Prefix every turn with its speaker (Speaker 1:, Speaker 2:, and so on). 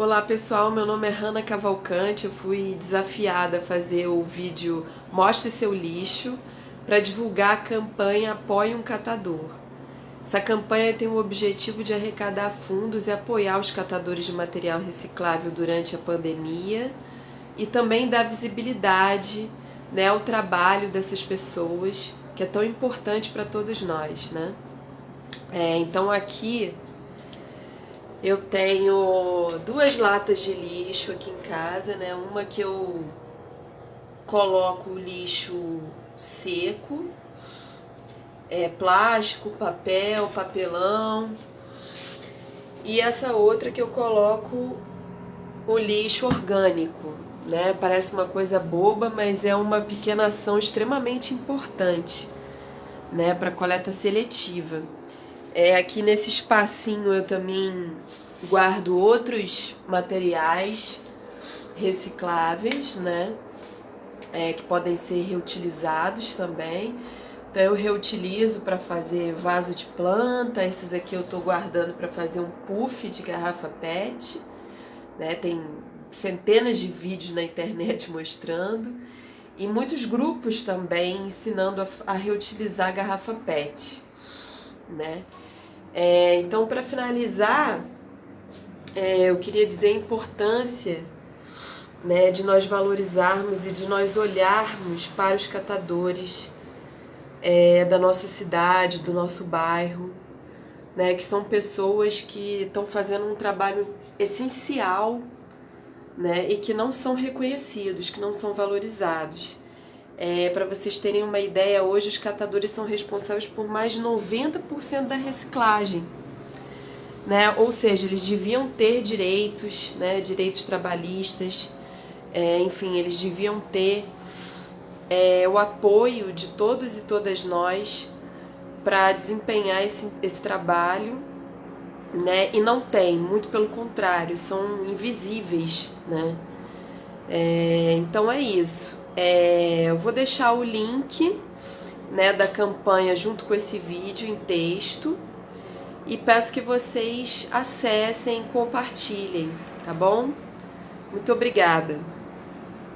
Speaker 1: Olá pessoal, meu nome é Hanna Cavalcante, eu fui desafiada a fazer o vídeo Mostre Seu Lixo para divulgar a campanha Apoie um Catador. Essa campanha tem o objetivo de arrecadar fundos e apoiar os catadores de material reciclável durante a pandemia e também dar visibilidade né, ao trabalho dessas pessoas, que é tão importante para todos nós. Né? É, então aqui eu tenho duas latas de lixo aqui em casa, né? Uma que eu coloco o lixo seco, é, plástico, papel, papelão. E essa outra que eu coloco o lixo orgânico, né? Parece uma coisa boba, mas é uma pequena ação extremamente importante, né? Para coleta seletiva. É, aqui nesse espacinho eu também guardo outros materiais recicláveis, né? É, que podem ser reutilizados também. Então eu reutilizo para fazer vaso de planta, esses aqui eu estou guardando para fazer um puff de garrafa PET. Né? Tem centenas de vídeos na internet mostrando. E muitos grupos também ensinando a, a reutilizar a garrafa PET. Né? É, então, para finalizar, é, eu queria dizer a importância né, de nós valorizarmos e de nós olharmos para os catadores é, da nossa cidade, do nosso bairro, né, que são pessoas que estão fazendo um trabalho essencial né, e que não são reconhecidos, que não são valorizados. É, Para vocês terem uma ideia, hoje os catadores são responsáveis por mais de 90% da reciclagem. Né? Ou seja, eles deviam ter direitos, né? direitos trabalhistas, é, enfim, eles deviam ter é, o apoio de todos e todas nós para desempenhar esse, esse trabalho, né? E não tem, muito pelo contrário, são invisíveis, né? É, então é isso. É, eu vou deixar o link né, da campanha junto com esse vídeo em texto e peço que vocês acessem e compartilhem, tá bom? Muito obrigada!